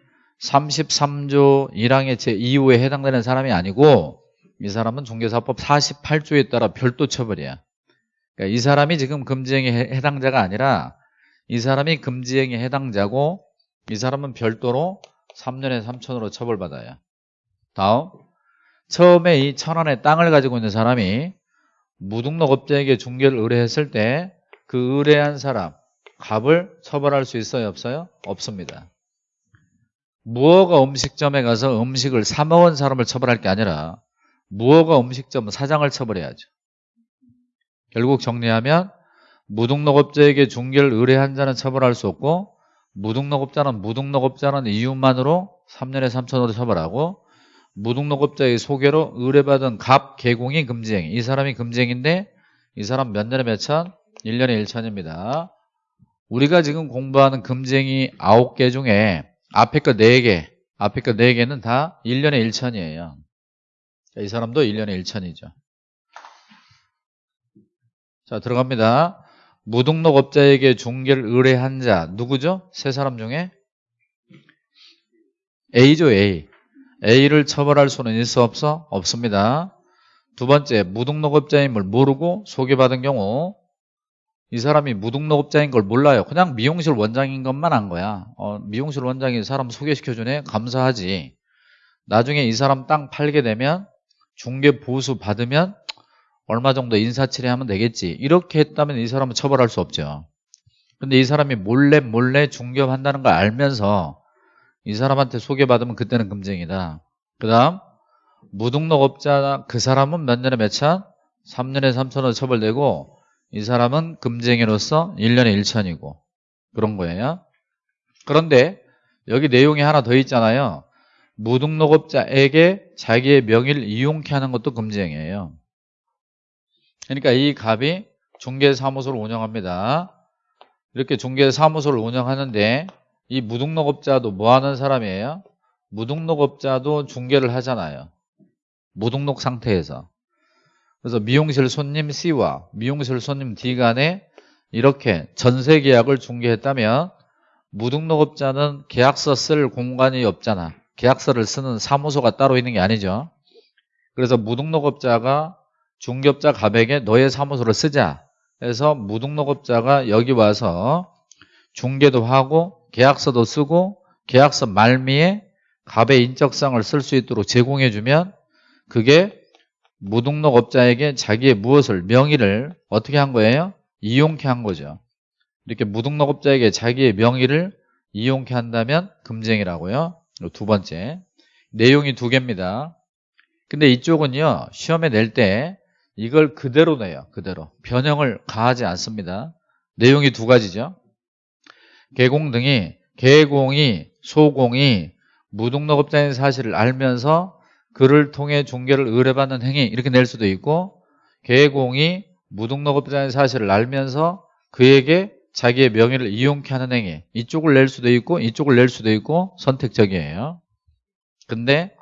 33조 1항의 제2호에 해당되는 사람이 아니고 이 사람은 중개사법 48조에 따라 별도 처벌이야. 그러니까 이 사람이 지금 금지행에 해당자가 아니라 이 사람이 금지행에 해당자고 이 사람은 별도로 3년에 3천으로 처벌받아요. 다음 처음에 이 천원의 땅을 가지고 있는 사람이 무등록업자에게 중개를 의뢰했을 때 그 의뢰한 사람 갑을 처벌할 수 있어요? 없어요? 없습니다. 무허가 음식점에 가서 음식을 사 먹은 사람을 처벌할 게 아니라 무허가 음식점 사장을 처벌해야죠. 결국 정리하면 무등록업자에게 중개를 의뢰한 자는 처벌할 수 없고 무등록업자는 무등록업자는 이유만으로 3년에 3천으로 처벌하고 무등록업자의 소개로 의뢰받은 갑 개공이 금지행위 이 사람이 금지행인데 이 사람 몇 년에 몇 천? 1년에 1천입니다. 우리가 지금 공부하는 금지행위 9개 중에 앞에 거 4개 앞에 거 4개는 다 1년에 1천이에요. 이 사람도 1년에 1천이죠. 자 들어갑니다. 무등록업자에게 중개를 의뢰한 자 누구죠? 세 사람 중에 A죠 A A를 처벌할 수는 있어 없어? 없습니다. 두 번째 무등록업자임을 모르고 소개받은 경우 이 사람이 무등록업자인 걸 몰라요. 그냥 미용실 원장인 것만 안 거야. 어, 미용실 원장이 사람 소개시켜주네 감사하지. 나중에 이 사람 땅 팔게 되면 중개 보수 받으면 얼마 정도 인사치레 하면 되겠지. 이렇게 했다면 이 사람은 처벌할 수 없죠. 근데 이 사람이 몰래 몰래 중개한다는 걸 알면서 이 사람한테 소개받으면 그때는 금쟁이다. 그 다음 무등록업자 그 사람은 몇 년에 몇 천? 3년에 3천원 처벌되고 이 사람은 금쟁이로서 1년에 1천이고 그런 거예요. 그런데 여기 내용이 하나 더 있잖아요. 무등록업자에게 자기의 명의를 이용케 하는 것도 금지행위예요. 그러니까 이 갑이 중개사무소를 운영합니다. 이렇게 중개사무소를 운영하는데 이 무등록업자도 뭐 하는 사람이에요? 무등록업자도 중개를 하잖아요. 무등록 상태에서. 그래서 미용실 손님 C와 미용실 손님 D 간에 이렇게 전세 계약을 중개했다면 무등록업자는 계약서 쓸 공간이 없잖아. 계약서를 쓰는 사무소가 따로 있는 게 아니죠. 그래서 무등록업자가 중개업자 갑에게 너의 사무소를 쓰자. 해서 무등록업자가 여기 와서 중개도 하고 계약서도 쓰고 계약서 말미에 갑의 인적성을 쓸 수 있도록 제공해주면 그게 무등록업자에게 자기의 무엇을 명의를 어떻게 한 거예요? 이용케 한 거죠. 이렇게 무등록업자에게 자기의 명의를 이용케 한다면 금쟁이라고요. 두 번째 내용이 두 개입니다. 근데 이쪽은요 시험에 낼 때 이걸 그대로 내요. 그대로 변형을 가하지 않습니다. 내용이 두 가지죠. 개공 등이 개공이 소공이 무등록업자인 사실을 알면서 그를 통해 중개를 의뢰받는 행위 이렇게 낼 수도 있고 개공이 무등록업자인 사실을 알면서 그에게 자기의 명의를 이용케 하는 행위 이쪽을 낼 수도 있고 이쪽을 낼 수도 있고 선택적이에요. 근데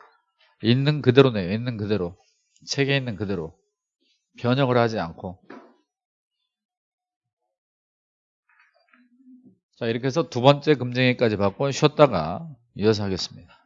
있는 그대로 내요. 있는 그대로. 책에 있는 그대로 변형을 하지 않고 자 이렇게 해서 두 번째 금쟁이까지 받고 쉬었다가 이어서 하겠습니다